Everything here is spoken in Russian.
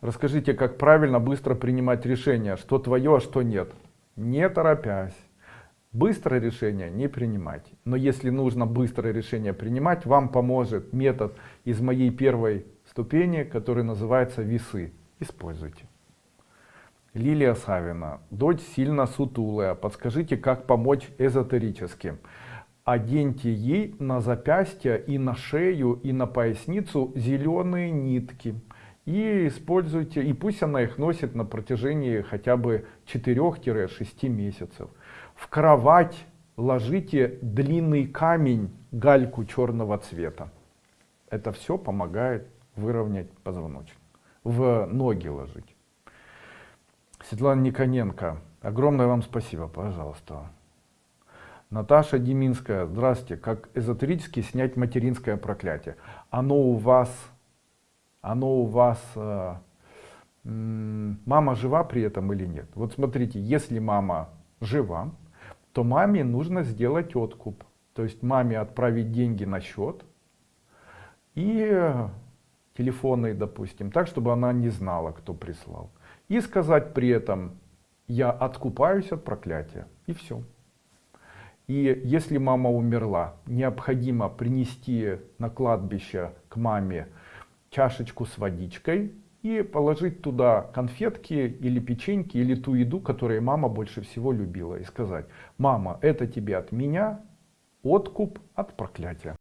Расскажите, как правильно быстро принимать решение, что твое, а что нет. Не торопясь. Быстрое решение не принимайте. Но если нужно быстрое решение принимать, вам поможет метод из моей первой ступени, который называется весы. Используйте. Лилия Савина. Дочь сильно сутулая. Подскажите, как помочь эзотерически. Оденьте ей на запястье и на шею и на поясницу зеленые нитки и используйте, и пусть она их носит на протяжении хотя бы 4-6 месяцев. В кровать ложите длинный камень, гальку черного цвета. Это все помогает выровнять позвоночник. В ноги ложить. Светлана Никоненко, огромное вам спасибо, пожалуйста. Наташа Деминская, здравствуйте. Как эзотерически снять материнское проклятие? Оно у вас оно у вас, э, мама жива при этом или нет. Вот смотрите, если мама жива, то маме нужно сделать откуп. То есть маме отправить деньги на счет и телефонный, допустим, так, чтобы она не знала, кто прислал. И сказать при этом, я откупаюсь от проклятия. И все. И если мама умерла, необходимо принести на кладбище к маме чашечку с водичкой и положить туда конфетки или печеньки или ту еду, которую мама больше всего любила. И сказать, мама, это тебе от меня откуп от проклятия.